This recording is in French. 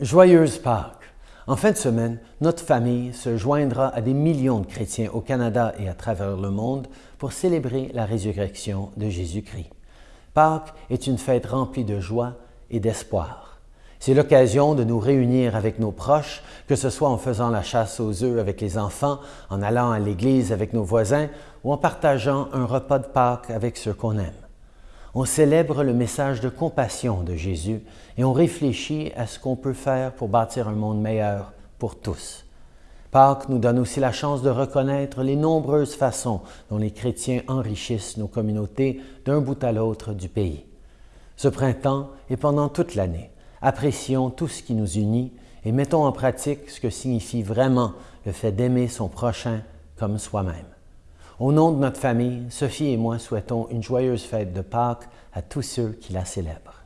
Joyeuse Pâques! En fin de semaine, notre famille se joindra à des millions de chrétiens au Canada et à travers le monde pour célébrer la résurrection de Jésus-Christ. Pâques est une fête remplie de joie et d'espoir. C'est l'occasion de nous réunir avec nos proches, que ce soit en faisant la chasse aux œufs avec les enfants, en allant à l'église avec nos voisins ou en partageant un repas de Pâques avec ceux qu'on aime on célèbre le message de compassion de Jésus et on réfléchit à ce qu'on peut faire pour bâtir un monde meilleur pour tous. Pâques nous donne aussi la chance de reconnaître les nombreuses façons dont les chrétiens enrichissent nos communautés d'un bout à l'autre du pays. Ce printemps et pendant toute l'année, apprécions tout ce qui nous unit et mettons en pratique ce que signifie vraiment le fait d'aimer son prochain comme soi-même. Au nom de notre famille, Sophie et moi souhaitons une joyeuse fête de Pâques à tous ceux qui la célèbrent.